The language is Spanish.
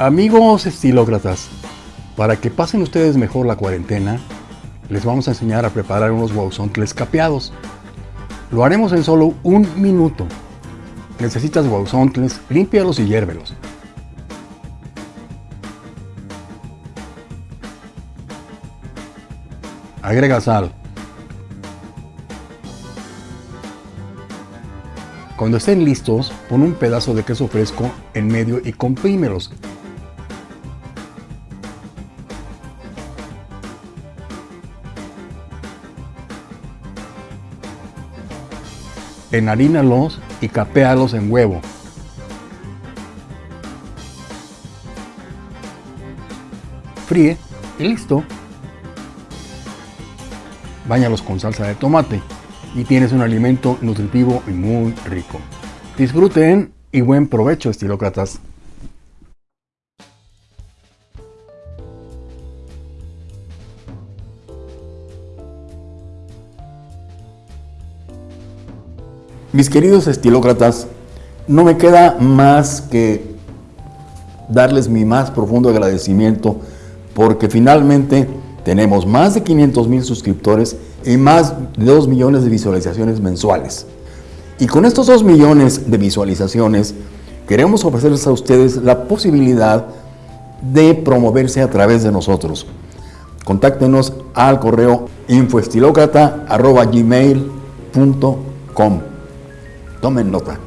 Amigos estilócratas, para que pasen ustedes mejor la cuarentena, les vamos a enseñar a preparar unos guauzontles capeados. Lo haremos en solo un minuto. Necesitas guauzontles, límpialos y hiérvelos. Agrega sal. Cuando estén listos, pon un pedazo de queso fresco en medio y comprímelos. Enharínalos y capéalos en huevo. Fríe y listo. Báñalos con salsa de tomate y tienes un alimento nutritivo y muy rico. Disfruten y buen provecho, estilócratas. Mis queridos estilócratas, no me queda más que darles mi más profundo agradecimiento porque finalmente tenemos más de 500 mil suscriptores y más de 2 millones de visualizaciones mensuales. Y con estos 2 millones de visualizaciones queremos ofrecerles a ustedes la posibilidad de promoverse a través de nosotros. Contáctenos al correo infoestilocrata.gmail.com Tomen nota.